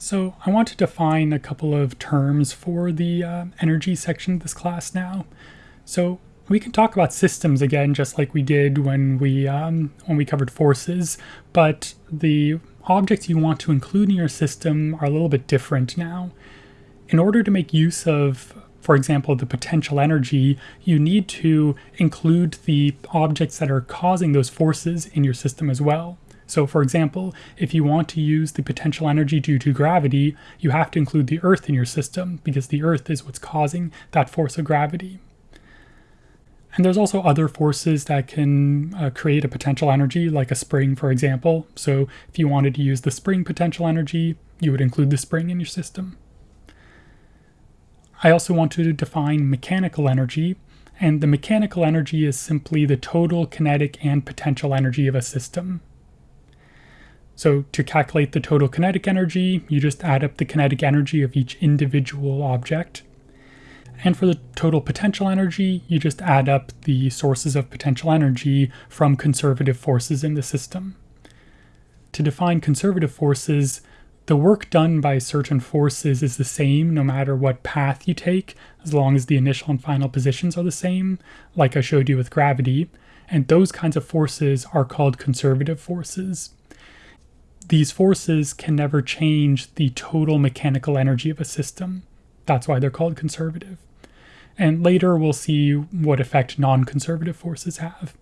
So I want to define a couple of terms for the uh, energy section of this class now. So we can talk about systems again, just like we did when we um, when we covered forces, but the objects you want to include in your system are a little bit different now. In order to make use of, for example, the potential energy, you need to include the objects that are causing those forces in your system as well. So for example, if you want to use the potential energy due to gravity, you have to include the Earth in your system because the Earth is what's causing that force of gravity. And there's also other forces that can uh, create a potential energy, like a spring, for example. So if you wanted to use the spring potential energy, you would include the spring in your system. I also want to define mechanical energy, and the mechanical energy is simply the total kinetic and potential energy of a system. So to calculate the total kinetic energy, you just add up the kinetic energy of each individual object. And for the total potential energy, you just add up the sources of potential energy from conservative forces in the system. To define conservative forces, the work done by certain forces is the same no matter what path you take, as long as the initial and final positions are the same, like I showed you with gravity, and those kinds of forces are called conservative forces these forces can never change the total mechanical energy of a system. That's why they're called conservative. And later we'll see what effect non-conservative forces have.